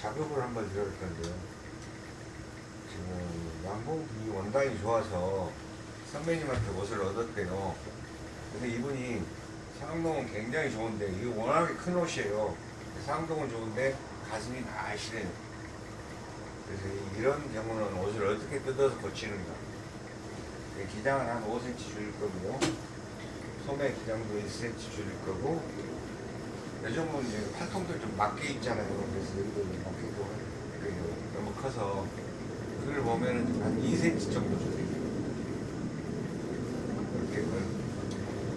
작업을 한번 드려볼 건데요. 지금 양봉이 원단이 좋아서 선배님한테 옷을 얻었대요. 근데 이분이 상동은 굉장히 좋은데 이게 워낙에 큰 옷이에요. 상동은 좋은데 가슴이 날씬해요. 그래서 이런 경우는 옷을 어떻게 뜯어서 고치는가. 기장은 한 5cm 줄일 거고요. 소매 기장도 1cm 줄일 거고 요즘은 이제 팔통들 좀 맞게 있잖아요. 그래서 여기도 그 너무 커서 그걸 보면은 한 2cm 정도. 이렇게 그-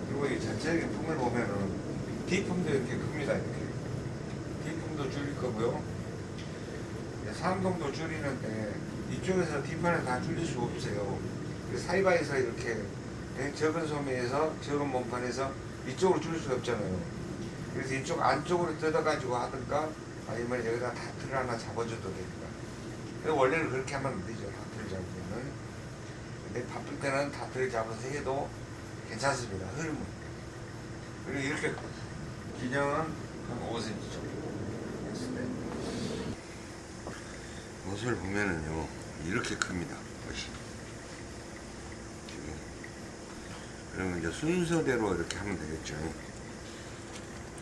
그리고 이 전체적인 품을 보면은 D품도 이렇게 큽니다. 이렇게 D품도 줄일 거고요. 상동도 줄이는데 이쪽에서 D판을 다 줄일 수가 없어요. 그 사이바에서 이렇게 예, 적은 소매에서 적은 몸판에서 이쪽으로 줄일 수가 없잖아요. 그래서 이쪽 안쪽으로 뜯어가지고 하든가 아니면 여기다 다트를 하나 잡아줘도. 근데 원래는 그렇게 하면 안 되죠. 다트를 잡으면은. 근데 바쁠 때는 다트를 잡아서 해도 괜찮습니다. 흐름은. 그리고 이렇게 기장은 한 5cm 정도 했을 때. 옷을 보면은요, 이렇게 큽니다. 옷이. 그러면 이제 순서대로 이렇게 하면 되겠죠.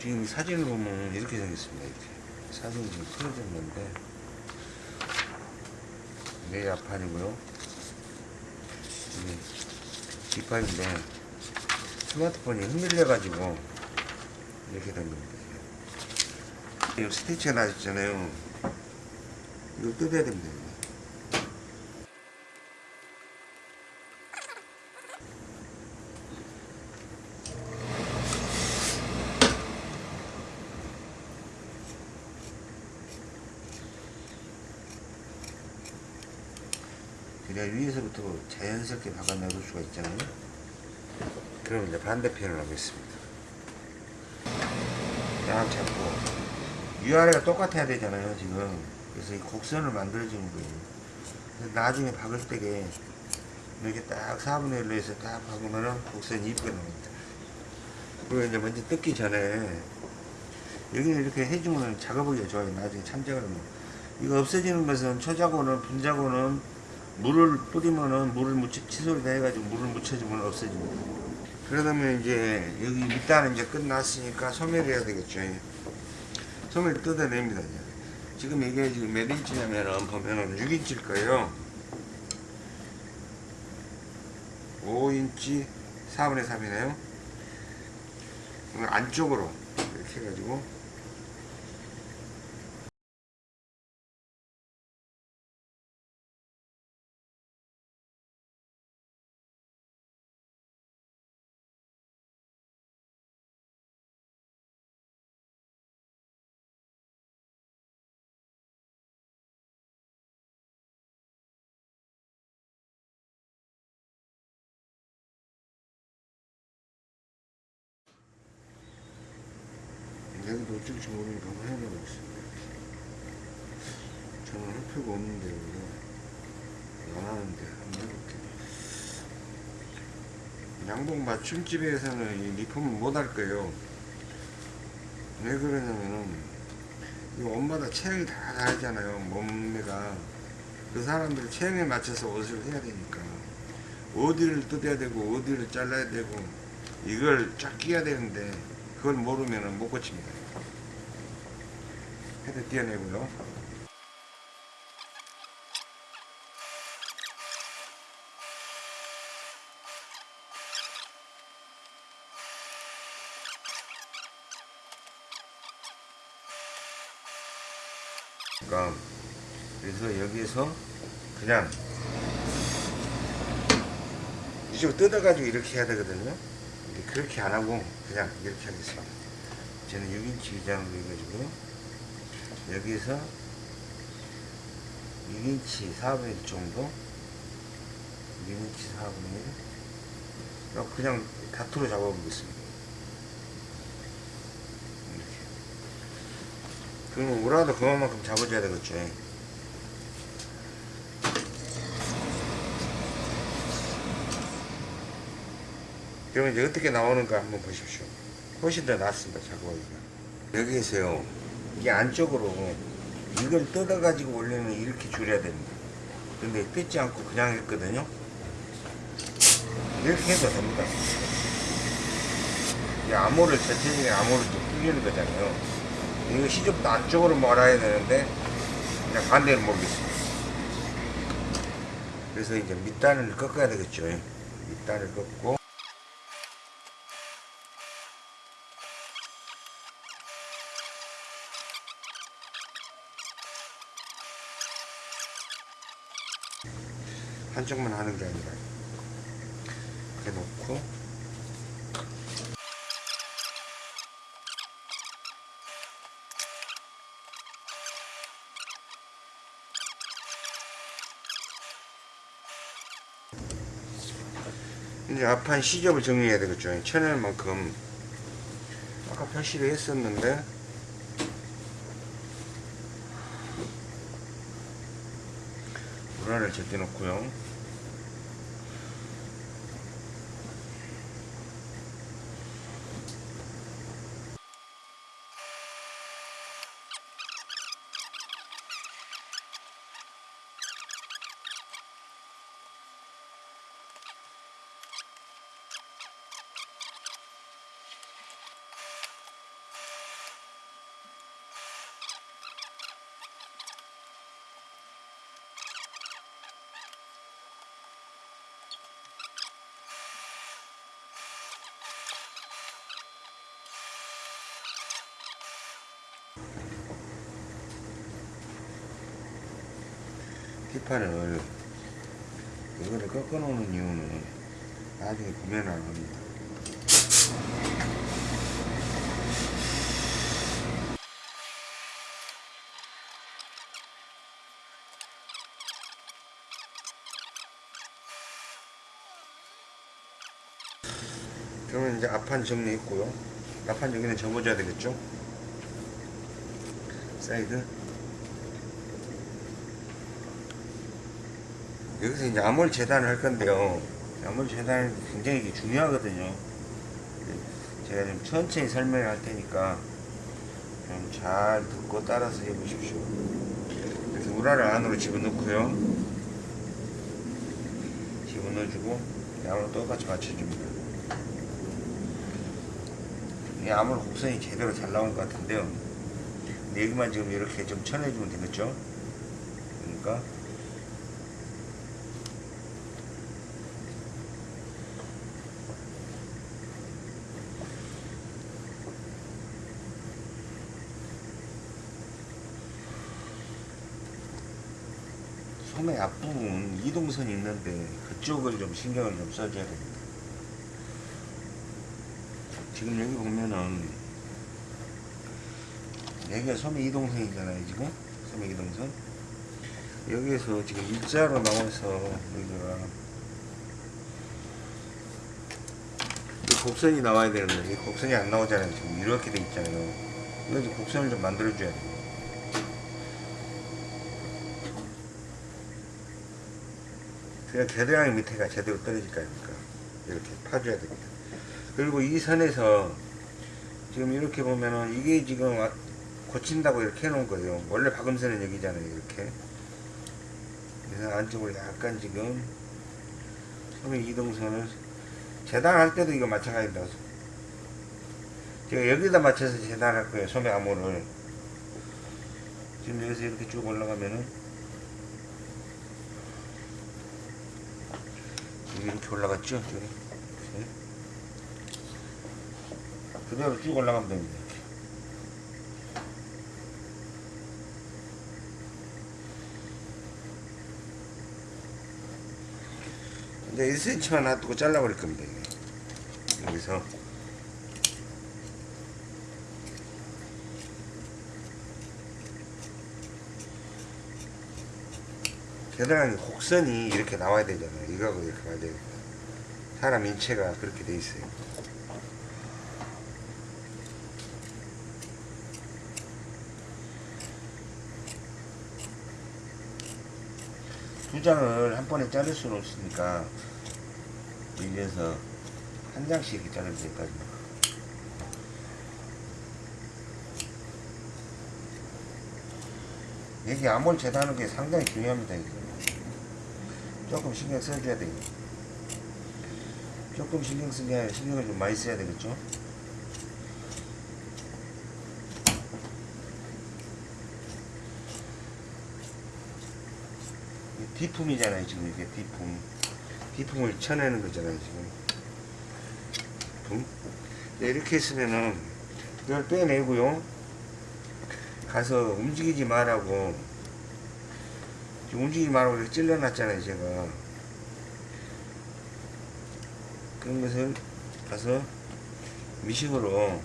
지금 사진을 보면 이렇게 생겼습니다. 이렇게. 사진이 지금 틀어졌는데, 이게 앞판이고요. 이게 뒷판인데, 스마트폰이 흔들려가지고, 이렇게 된 겁니다. 이거 스티치가 나셨잖아요. 이거 뜯어야 됩니다. 그래야 위에서부터 자연스럽게 박아내볼 수가 있잖아요. 그럼 이제 반대편을 하겠습니다. 약 잡고 위아래가 똑같아야 되잖아요 지금. 그래서 이 곡선을 만들어주는 거예요. 나중에 박을 때게 이렇게 딱 4분의 1로 해서 딱 박으면은 곡선이 이쁘게 나옵니다. 그리고 이제 먼저 뜯기 전에 여기는 이렇게 해주면 작업하기가 좋아요. 나중에 참작을 하면. 이거 없어지는 것은 초자고는 분자고는 물을 뿌리면은 물을 묻혀 칫솔에다 해가지고 물을 묻혀주면 없어집니다 그러다면 이제 여기 밑단은 이제 끝났으니까 소매를 해야 되겠죠. 소매를 뜯어냅니다. 이제. 지금 이게 지금 몇 인치냐면은 보면은 6인치일 거예요. 5인치 4분의 3이네요. 안쪽으로 이렇게 해가지고 어쩔 줄 모르니까 한번 해보고 있습니다. 저는 할 필요가 없는데 이거 안 하는데 한번 해볼게요. 양복 맞춤집에서는 이 리폼을 못 할 거예요. 왜 그러냐면은 이 옷마다 체형이 다 다르잖아요. 몸매가 그 사람들 체형에 맞춰서 옷을 해야 되니까 어디를 뜯어야 되고 어디를 잘라야 되고 이걸 쫙 끼야 되는데 그걸 모르면 못 고칩니다. 헤드 띄어내고요. 그러니까 그래서 여기서 그냥 이쪽으로 뜯어가지고 이렇게 해야 되거든요. 그렇게 안 하고 그냥 이렇게 하겠습니다. 저는 6인치 기장으로 해가지고 여기서 6인치 4분의 1 정도 6인치 4분의 1 그냥 다투로 잡아보겠습니다. 이렇게. 그러면 우라도 그만큼 잡아줘야 되겠죠. 그러면 이제 어떻게 나오는가 한번 보십시오. 훨씬 더 낫습니다, 작업하기가. 여기 에서요, 이게 안쪽으로 이걸 뜯어가지고 원래는 이렇게 줄여야 됩니다. 근데 뜯지 않고 그냥 했거든요. 이렇게 해도 됩니다. 이 암호를 전체적인 암호를 좀 풀리는 거잖아요. 이거 시접도 안쪽으로 몰아야 되는데 그냥 반대로 몰겠습니다. 그래서 이제 밑단을 꺾어야 되겠죠. 밑단을 꺾고 한쪽만 하는 게 아니라 이렇게 놓고 이제 앞판 시접을 정리해야 되겠죠. 쳐낼 만큼 아까 표시를 했었는데 불안을 제껴 놓고요. 뒷판을 이거를 꺾어 놓는 이유는 나중에 구매는 안 합니다. 그러면 이제 앞판 정리했고요. 앞판 여기는 접어줘야 되겠죠? 사이드. 여기서 이제 암홀 재단을 할 건데요. 암홀 재단이 굉장히 중요하거든요. 제가 좀 천천히 설명을 할 테니까 좀 잘 듣고 따라서 해보십시오. 이렇게 우라를 안으로 집어넣고요. 집어넣어주고 암으로 똑같이 맞춰줍니다. 이 암홀 곡선이 제대로 잘 나온 것 같은데요. 여기만 지금 이렇게 좀 쳐내주면 되겠죠? 그러니까 소매 앞부분 이동선이 있는데 그쪽을 좀 신경을 좀 써줘야 됩니다. 지금 여기 보면은 여기가 소매 이동선이잖아요 지금? 소매 이동선? 여기에서 지금 일자로 나와서 여기가 이 곡선이 나와야 되는데 이 곡선이 안 나오잖아요 지금. 이렇게 돼 있잖아요. 이제 곡선을 좀 만들어 줘야 돼요 그냥 겨드랑이 밑에가 제대로 떨어질 거 아닙니까? 이렇게 파줘야 됩니다. 그리고 이 선에서 지금 이렇게 보면은 이게 지금 와- 고친다고 이렇게 해놓은 거예요. 원래 박음선은 여기잖아요 이렇게. 그래서 안쪽으로 약간 지금 소매 이동선을 재단할 때도 이거 마찬가지입니다 제가 여기다 맞춰서 재단할 거예요 소매 암호를. 지금 여기서 이렇게 쭉 올라가면은 여기 이렇게 올라갔죠? 여기. 이렇게. 그대로 쭉 올라가면 됩니다. 이제 1cm만 놔두고 잘라버릴 겁니다. 여기서 겨드랑이 곡선이 이렇게 나와야 되잖아요. 이거하고 이렇게 가야 돼요. 사람 인체가 그렇게 돼 있어요. 두 장을 한 번에 자를 수는 없으니까 밀려서 한 장씩 자르면 될까요? 여기 암홀 재다는 게 상당히 중요합니다. 이거. 조금 신경 써줘야 돼요. 조금 신경 쓰게 신경을 좀 많이 써야 되겠죠? 이 디품이잖아요, 지금 이게 디품. 디품을 쳐내는 거잖아요, 지금. 네, 이렇게 했으면은 이걸 빼내고요. 가서 움직이지 말라고 움직이지 말라고 이렇게 찔러놨잖아요, 제가. 그런 것을 가서 미식으로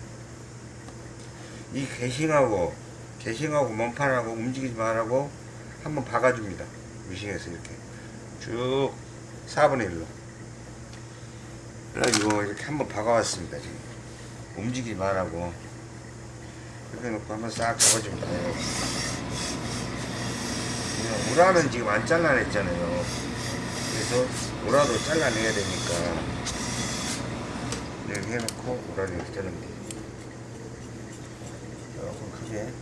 이 개싱하고 개싱하고 몸판하고 움직이지 말라고 한번 박아줍니다. 미싱에서 이렇게 쭉 4분의 1로 그래가지고 이렇게 한번 박아왔습니다. 지금 움직이지 말라고 이렇게 놓고 한번 싹 잡아줍니다. 이거 우라는 지금 안 잘라냈잖아요. 그래서 우라도 잘라내야 되니까 이렇게 해놓고 우라를 이렇게 돼요. 조금 크게.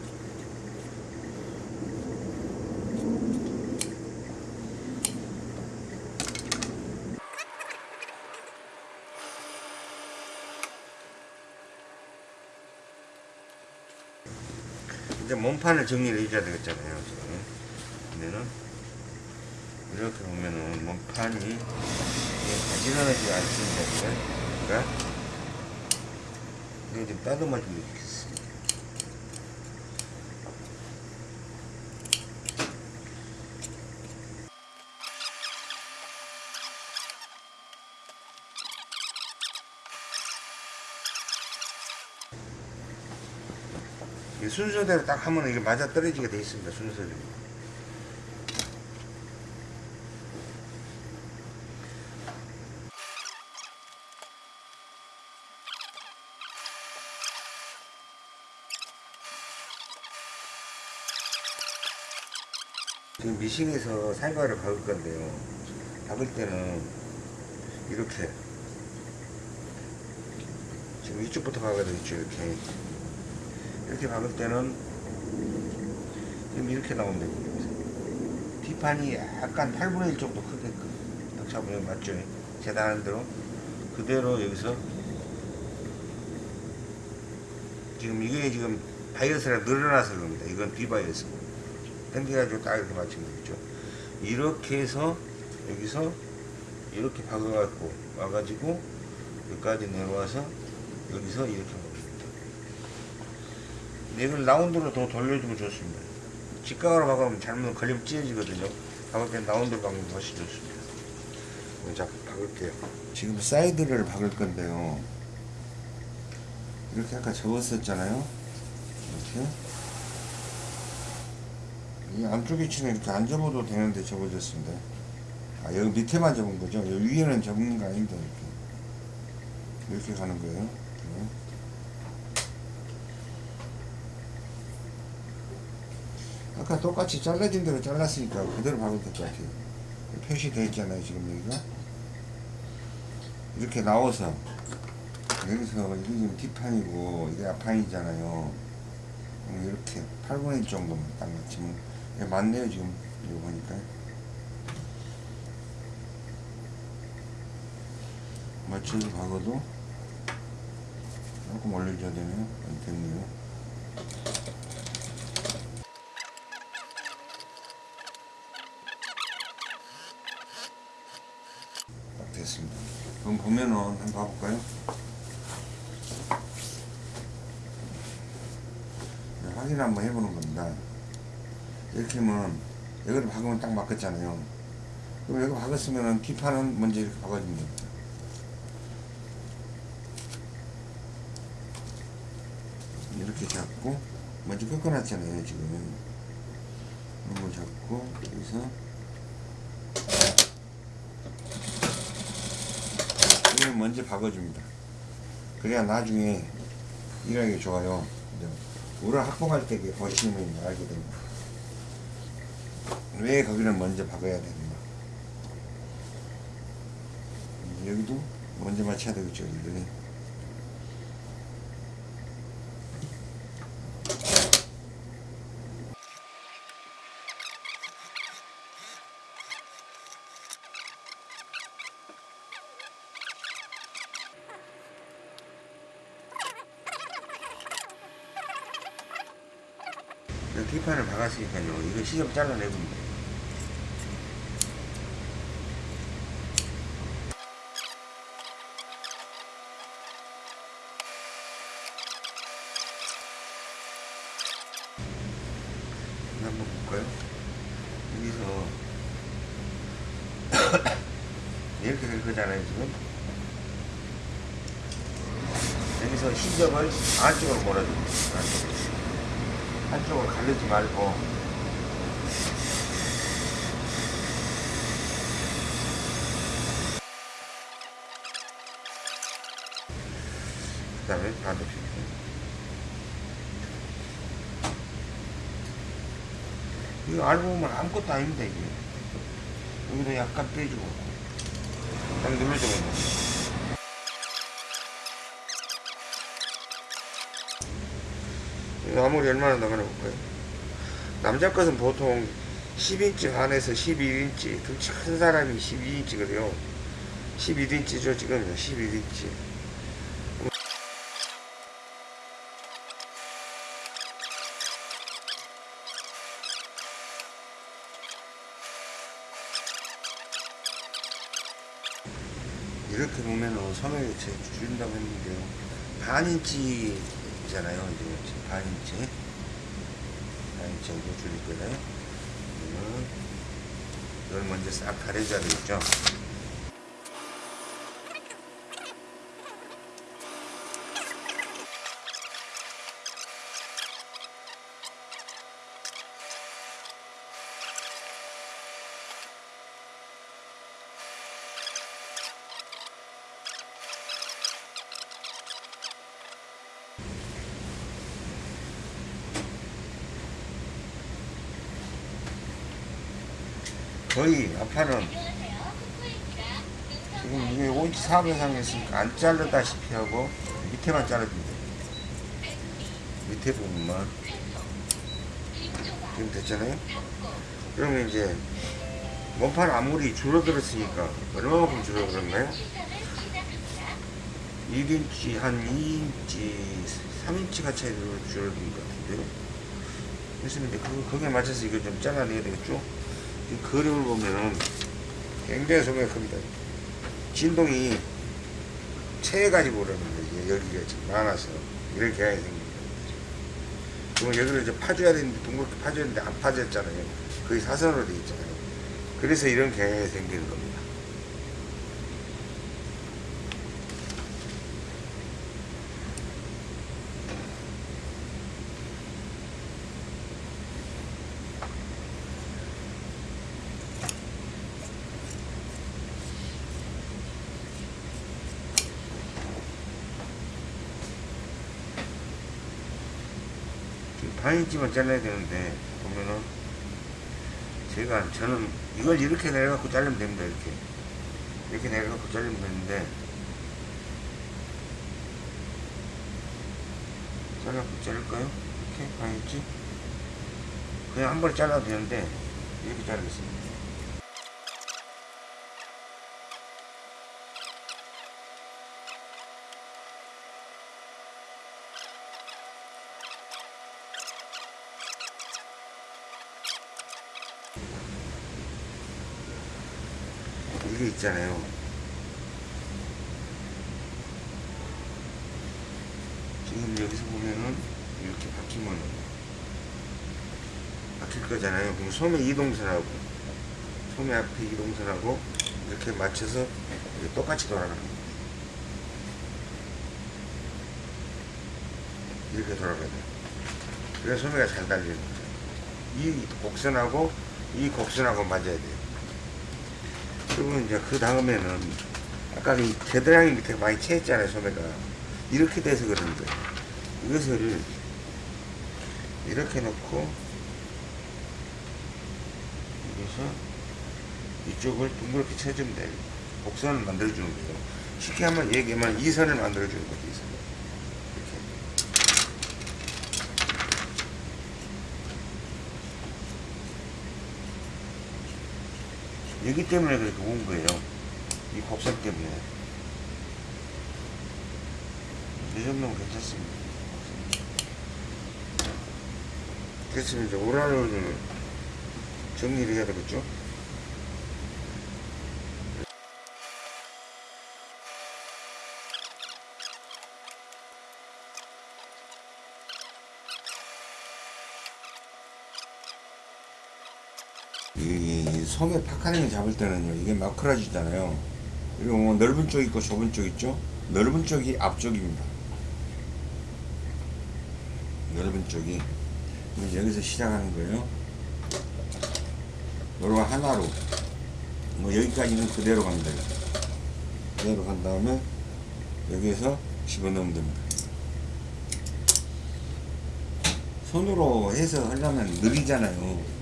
이제 몸 판을 정리를 해줘야 되겠잖아요. 지금. 그러면은 이렇게 보면은 몸판이 이게 가지런하지 않습니다. 그러니까 이거 좀 따듬어 주면 좋겠습니다. 이 순서대로 딱 하면 이게 맞아 떨어지게 돼 있습니다. 순서대로. 지금 미싱에서 살과를 박을 건데요. 박을 때는 이렇게 지금 이쪽부터 박아야 되겠죠. 이렇게 이렇게 박을 때는 지금 이렇게 나오면 됩니다. 뒷판이 약간 8분의 1 정도 크게끔 딱 잡으면 맞죠? 재단하는 대로 그대로 여기서 지금 이게 지금 바이어스가 늘어나서 그럽니다. 이건 비바이어스. 당겨가지고 딱 이렇게 맞추면 되겠죠. 이렇게 해서 여기서 이렇게 박아갖고 와가지고 여기까지 내려와서 여기서 이렇게 이걸 라운드로 더 돌려주면 좋습니다. 직각으로 박으면 잘못 걸리면 찢어지거든요. 박을 때 라운드로 박으면 훨씬 좋습니다. 자, 박을게요. 지금 사이드를 박을 건데요. 이렇게 아까 접었었잖아요. 이렇게. 이 안쪽 위치는 이렇게 안 접어도 되는데 접어졌습니다. 아, 여기 밑에만 접은 거죠? 여기 위에는 접는 거 아닙니다. 이렇게. 이렇게 가는 거예요. 네. 아까 똑같이 잘라진 대로 잘랐으니까 그대로 박으면 될 것 같아요. 표시되어 있잖아요, 지금 여기가. 이렇게 나와서, 여기서, 이게 지금 뒷판이고, 이게 앞판이잖아요. 음, 이렇게 8분의 1 정도만 딱 맞추면, 예, 맞네요, 지금. 이거 보니까. 맞춰서 박아도 조금 올려줘야 되네요. 안 됐네요. 딱 됐습니다. 그럼 보면은 한번 봐볼까요? 네, 확인 한번 해보는 겁니다. 이렇게 하면 여기를 박으면 딱 맞겠잖아요. 그럼 여기 박았으면은 뒷판은 먼저 이렇게 박아주면 됩니다. 이렇게 잡고 먼저 꺾어놨잖아요 지금 이런 거 잡고 여기서 이걸 먼저 박아줍니다. 그래야 나중에 일하기 좋아요. 우를 확보할 때 보시면 알게 됩니다. 왜 거기를 먼저 박아야 되는가 여기도 먼저 맞춰야 되겠죠 여기 를 유리판을 박았으니까요. 이거 시접 잘라내면 돼요. 한번 볼까요? 여기서 이렇게 될 거잖아요 지금 여기서 시접을 안쪽으로 몰아줍니다 안쪽으로 한쪽을 가르지 말고. 그 다음에 반대편. 이거 알고 보면 아무것도 아닙니다 이게. 여기도 약간 빼주고. 딱 눌러주면 이거 아무리 얼마나 나가나 볼까요? 남자 것은 보통 10인치 반에서 11인치 등치 큰 사람이 12인치거든요. 11인치죠 지금. 11인치. 이렇게 보면은 제 줄인다고 했는데요. 반인치 잖아요. 이제 지금 반인치. 반인치 정도 줄일 거예요. 그러면 이걸 먼저 싹 가려줘야 되겠죠 거의 아파는 지금 이게 5인치 4 이상이 있으니까 안 자르다시피 하고 밑에만 자르면 돼요 밑에 부분만. 지금 됐잖아요? 그러면 이제 몸판 아무리 줄어들었으니까 얼마만큼 줄어들었나요? 1인치 한 2인치 3인치가 차이로 줄어든 것 같은데요? 그래서 이제 그, 거기에 맞춰서 이거 좀 잘라내야 되겠죠 이 그림을 보면은 굉장히 소매가 큽니다. 진동이 체해가지고 그러는 거예요. 여기가 지금 많아서. 이렇게 해야 생깁니다. 그러면 여기를 이제 파줘야 되는데 둥그렇게 파줘야 되는데 안 파졌잖아요. 거의 사선으로 되어 있잖아요. 그래서 이런 경향이 생기는 겁니다 반인치만 잘라야 되는데 보면은. 제가 저는 이걸 이렇게 내려갖고 자르면 됩니다 이렇게. 이렇게 내려갖고 자르면 되는데. 잘라갖고 자를까요? 이렇게? 반인치 그냥 한 번에 잘라도 되는데 이렇게 자르겠습니다 이게 있잖아요. 지금 여기서 보면은 이렇게 박히면 박힐 거잖아요. 그럼 소매 이동선하고 소매 앞에 이동선하고 이렇게 맞춰서 이렇게 똑같이 돌아가는 거예요. 이렇게 돌아가야 돼요. 그래서 소매가 잘 달리는 거죠. 이 곡선하고 이 곡선하고 맞아야 돼요. 그러면 이제 그 다음에는 아까 이 겨드랑이 밑에 많이 채했잖아요 소매가. 이렇게 돼서 거예요 이것을 이렇게 놓고 여기서 이쪽을 둥그렇게 쳐주면 돼요. 곡선을 만들어주는 거예요. 쉽게 한번 얘기하면 이 선을 만들어주는 거죠 이 선. 이렇게 여기 때문에 그렇게 온 거예요. 이 곡선 때문에. 이 정도면 괜찮습니다. 그래서 이제 오랄을 정리를 해야 되겠죠? 이, 이 섬에 파카링을 잡을 때는요 이게 마크라지잖아요. 그리고 뭐 넓은 쪽 있고 좁은 쪽 있죠? 넓은 쪽이 앞쪽입니다. 넓은 쪽이. 여기서 시작하는 거예요. 요거 하나로. 뭐 여기까지는 그대로 갑니다. 그대로 간 다음에 여기에서 집어넣으면 됩니다. 손으로 해서 하려면 느리잖아요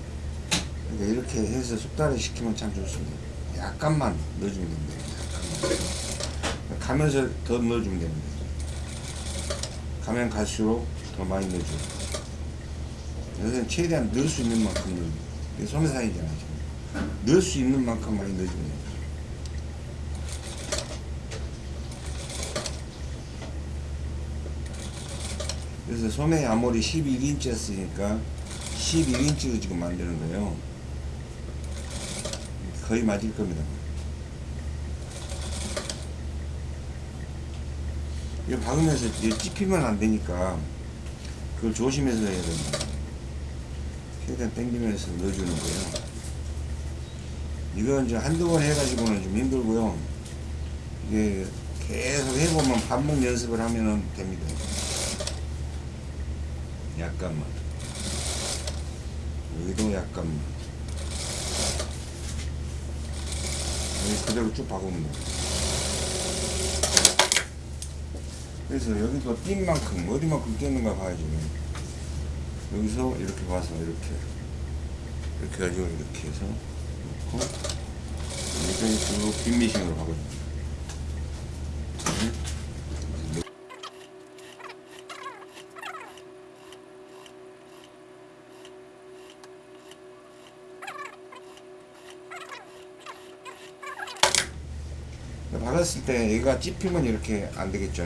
그러니까 이렇게 해서 숙달을 시키면 참 좋습니다. 약간만 넣어주면 됩니다. 약간만. 가면서 더 넣어주면 됩니다. 가면 갈수록 더 많이 넣어줘요. 여기서는 최대한 넣을 수 있는 만큼 넣어요. 이게 소매사이잖아요. 지금. 넣을 수 있는 만큼 많이 넣어주면 돼요. 그래서 소매 아몰이 11인치였으니까 11인치로 지금 만드는 거예요. 거의 맞을 겁니다. 이거 박으면서 찝히면 안 되니까 그걸 조심해서 해야 됩니다. 최대한 당기면서 넣어주는 거예요. 이건 이제 한두 번 해가지고는 좀 힘들고요. 이게 계속 해보면 반복 연습을 하면 됩니다. 약간만. 여기도 약간만. 여기 그대로 쭉 박으면 돼. 그래서 여기도 띈 만큼, 어디만큼 띄는가 봐야지. 여기서 이렇게 봐서 이렇게. 이렇게 가지고 이렇게 해서 놓고, 여기서 쭉 빈미싱으로 박아줍니다. 박았을 때 얘가 찝히면 이렇게 안 되겠죠.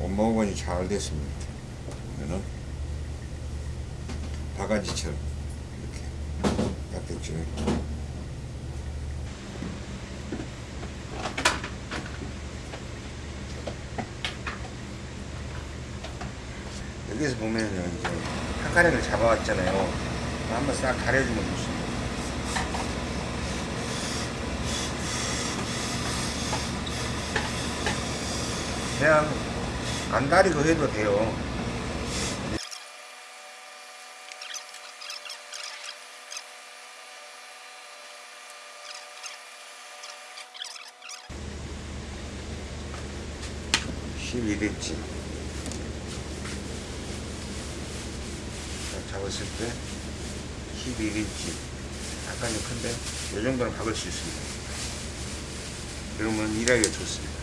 엄마 오건이 잘 됐습니다. 그러면은 바가지처럼 이렇게 딱 됐죠. 여기서 보면요 이제 한 가닥을 잡아왔잖아요. 한번 싹 가려주면 좋습니다. 그냥 안 다리고 해도 돼요. 인치 잡았을 때 11인치 약간 좀 큰데 이 정도는 박을 수 있습니다. 그러면 일하기가 좋습니다.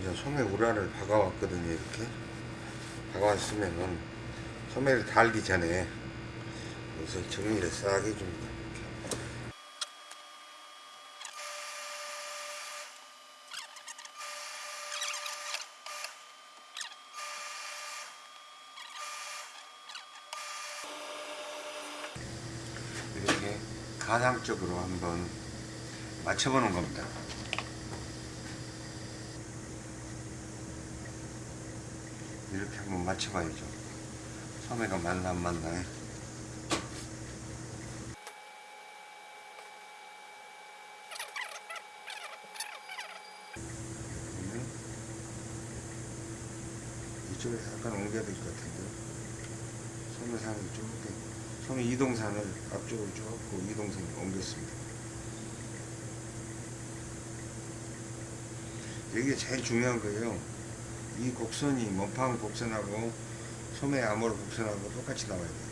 이제 소매 우라를 박아왔거든요 이렇게. 박아왔으면은 소매를 달기 전에 여기서 정리를 싹 해줍니다. 이렇게 가상적으로 한번 맞춰보는 겁니다 이렇게 한번 맞춰봐야죠. 소매가 맞나 안 맞나. 그러면 이쪽에서 약간 옮겨야 될 것 같은데. 소매산을 좀 소매 이동산을 앞쪽으로 조금 이동산을 옮겼습니다. 이게 제일 중요한 거예요. 이 곡선이 몸판 곡선하고 소매 암홀 곡선하고 똑같이 나와야 돼요.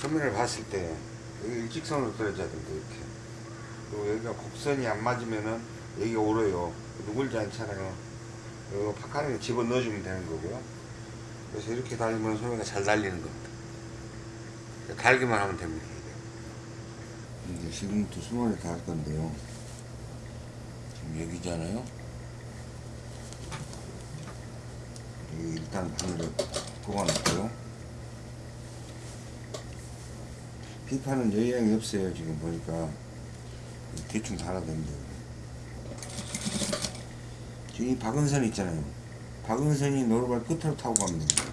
소매를 봤을 때 여기 일직선으로 떨어져야 된다 이렇게. 그리고 여기가 곡선이 안 맞으면은 여기 오래요. 누굴지 않잖아요? 이거 파카링 집어넣어주면 되는 거고요. 그래서 이렇게 달리면 소매가 잘 달리는 겁니다. 달기만 하면 됩니다. 이제 지금부터 다할 건데요. 지금 여기잖아요. 여기 일단 바늘을 꼽아놓고요. 피파는 여유양이 없어요 지금 보니까. 대충 됩니다. 지금 이 박은선 있잖아요. 박은선이 노루발 끝으로 타고 가면 됩니다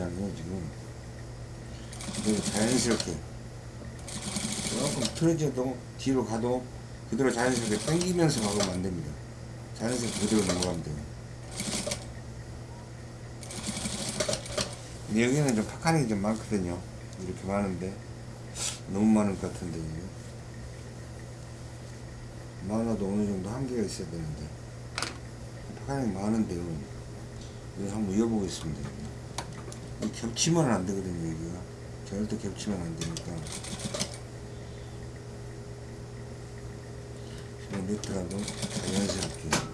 소매산하고 여기잖아요 지금. 그대로 자연스럽게. 조금 틀어져도 뒤로 가도 그대로 자연스럽게 당기면서 가면 안 됩니다. 자연스럽게 그대로 넘어가면 돼요. 여기는 좀 파카닉이 좀 많거든요. 이렇게 많은데. 너무 많을 것 같은데 이게. 많아도 어느 정도 한계가 있어야 되는데. 파카닉이 많은데요. 한번 이어보겠습니다. 이 겹치면 안 되거든요, 여기가. 절대 겹치면 안 되니까. 그냥 네트라도 자연스럽게.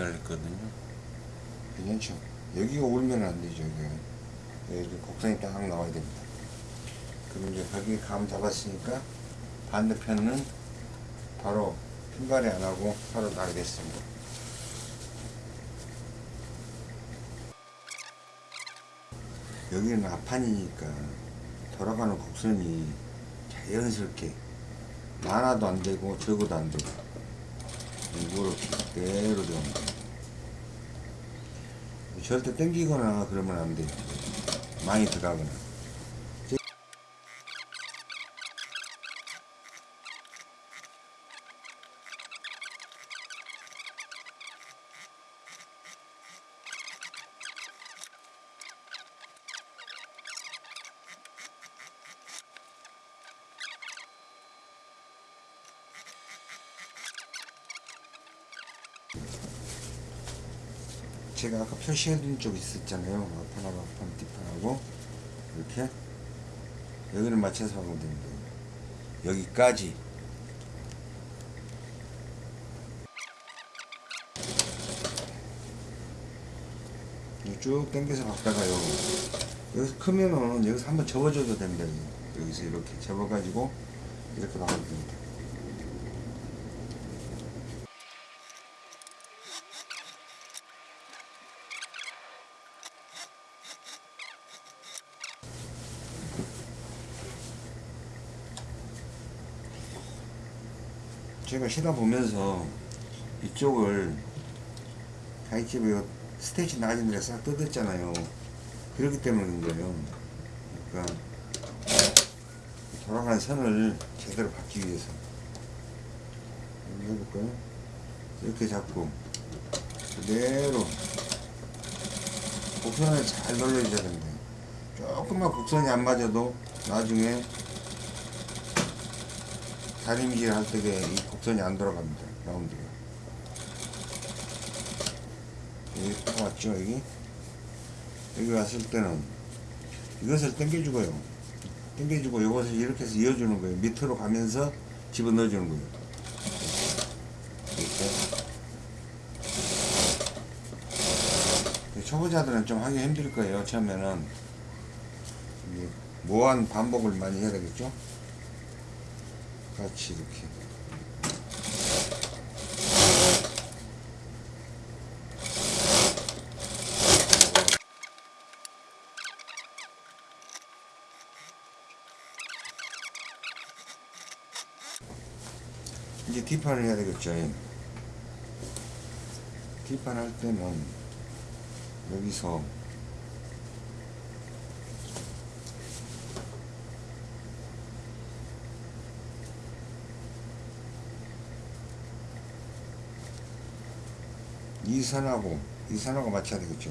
달렸거든요. 괜찮죠? 여기가 울면 안 되죠. 이렇게 곡선이 딱 나와야 됩니다. 그럼 이제 거기 감 잡았으니까 반대편은 바로 핀발이 안 하고 바로 나가겠습니다. 여기는 앞판이니까 돌아가는 곡선이 자연스럽게 많아도 안 되고 적어도 안 되고 이렇게 그대로 들어갑니다. 절대 땡기거나 그러면 안 돼요. 많이 들어가거나. 제가 아까 표시해둔 쪽 있었잖아요. 앞판하고 앞판, 뒷판하고 이렇게 여기를 맞춰서 하면 됩니다. 여기까지 쭉 당겨서 박다가요. 여기서 크면은 여기서 한번 접어줘도 됩니다. 여기서 이렇게 접어가지고 이렇게 나가면 됩니다. 쉬다 보면서 이쪽을 가이집에 스테이지 낮은 데싹 뜯었잖아요. 그렇기 때문인 거예요. 그러니까 돌아가는 선을 제대로 받기 위해서 해볼까요? 이렇게 잡고 그대로 곡선을 잘 돌려줘야 됩니다. 조금만 곡선이 안 맞아도 나중에 다림질 할 때에 이 곡선이 안 돌아갑니다. 라운드가. 여기 딱 왔죠, 여기? 여기 왔을 때는 이것을 당겨주고요. 당겨주고 이것을 이렇게 해서 이어주는 거예요. 밑으로 가면서 집어넣어주는 거예요. 이렇게. 초보자들은 좀 하기 힘들 거예요. 처음에는 무한 반복을 많이 해야 되겠죠? 같이 이렇게. 이제 뒷판을 해야 되겠죠. 뒷판 할 때는 여기서 이 선하고 이 선하고 맞춰야 되겠죠.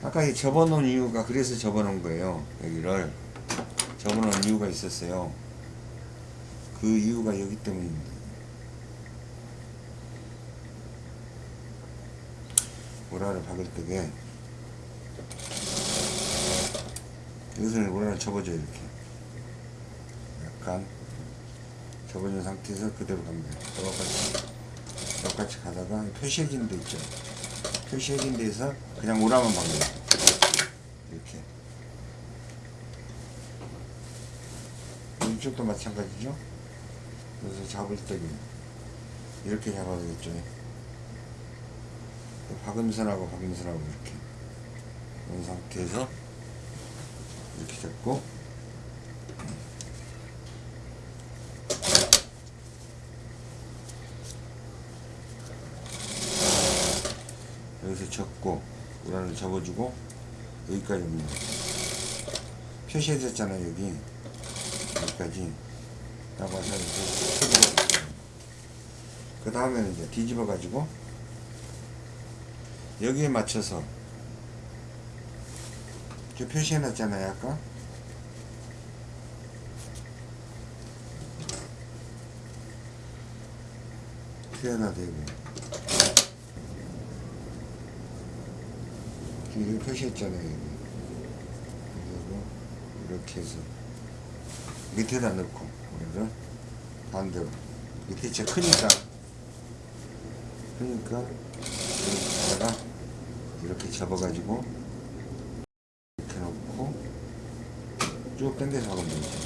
아까 이 접어놓은 이유가 그래서 접어놓은 거예요. 여기를 접어놓은 이유가 있었어요. 그 이유가 여기 때문입니다. 오라를 박을 때게 여기서는 오라를 접어줘요 이렇게 약간 접어준 상태에서 그대로 갑니다. 똑같이 똑같이 가다가 표시해진 데 있죠. 표시해진 데에서 그냥 오라만 거예요. 이렇게 이쪽도 마찬가지죠. 그래서 잡을 때 이렇게 잡아야 되겠죠. 박음선하고 박음선하고 이렇게 이런 상태에서 이렇게 잡고 접고 우란을 접어주고 여기까지 옵니다. 표시해졌잖아요 여기. 여기까지. 딱 와서 이렇게 그 다음에는 이제 뒤집어 가지고 여기에 맞춰서 저 표시해 놨잖아요 아까. 표현화 되고 지금 이렇게 표시했잖아요 그리고 이렇게 해서 밑에다 넣고 우리를 반대로 밑에 진짜 크니까 그러니까 여기다가 이렇게 접어가지고 이렇게 놓고 쭉 당겨서 하면 되죠.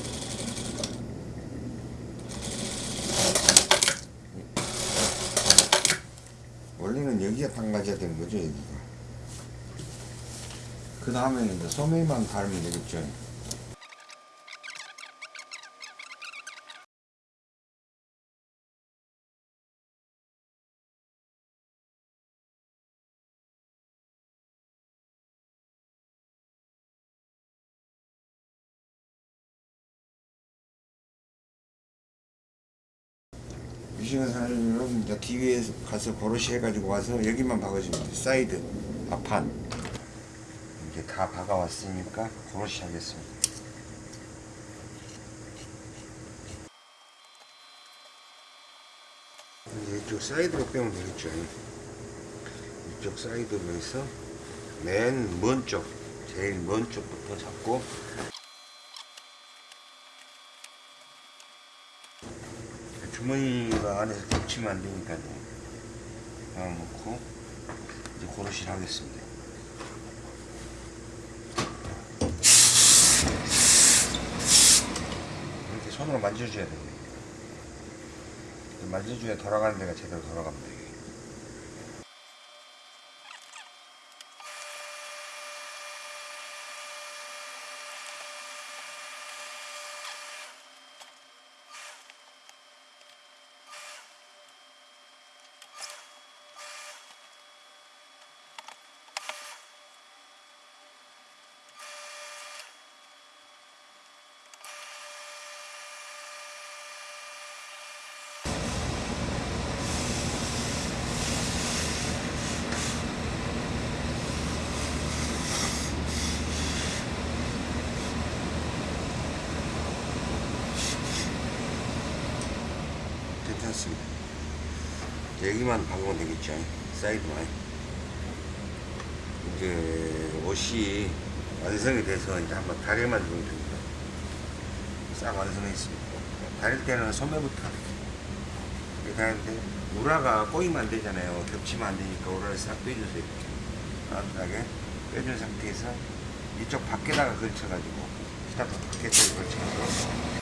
원래는 여기가 담가져야 되는 거죠, 여기가. 그 다음에는 이제 소매만 달면 되겠죠. 미싱한 사람은 이제 뒤에 가서 고로시 해가지고 와서 여기만 박아주면 돼. 사이드, 앞판. 이제 다 박아왔으니까 고로시 하겠습니다. 이쪽 사이드로 빼면 되겠죠. 이쪽 사이드로 해서 맨 먼 쪽, 제일 먼 쪽부터 잡고 주머니가 안에서 겹치면 안 되니까요. 하나 놓고 이제 고르시를 하겠습니다. 이렇게 손으로 만져줘야 돼요. 만져줘야 돌아가는 데가 제대로 돌아갑니다. 이게. 여기만 박으면 되겠죠. 사이드만. 이제 옷이 완성이 돼서 이제 한번 다리만 주면 됩니다. 싹 완성했습니다. 다릴 때는 소매부터 하는데 우라가 꼬이면 안 되잖아요. 겹치면 안 되니까 우라를 싹 빼주세요. 이렇게. 따뜻하게 빼준 상태에서 이쪽 밖에다가 걸쳐가지고 스타트 밖에다가 걸쳐서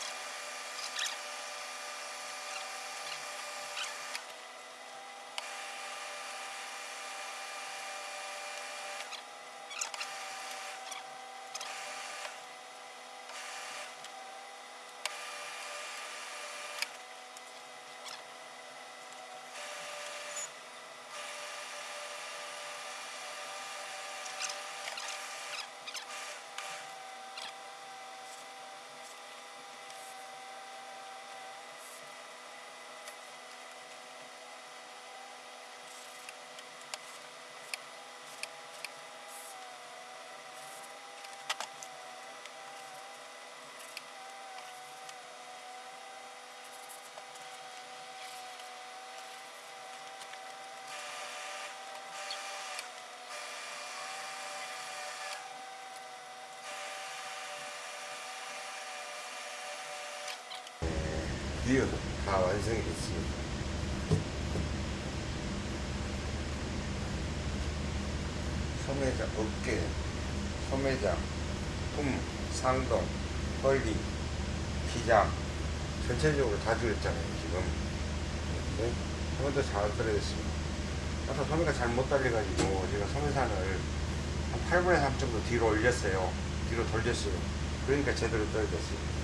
드디어 다 완성이 됐습니다. 소매장, 어깨, 소매장, 품, 상동, 헐리, 기장 전체적으로 다 줄였잖아요 지금. 네? 소매도 잘 떨어졌습니다. 아까 소매가 잘 못 달려가지고 제가 소매산을 한 8분의 3 정도 뒤로 올렸어요. 뒤로 돌렸어요. 그러니까 제대로 떨어졌어요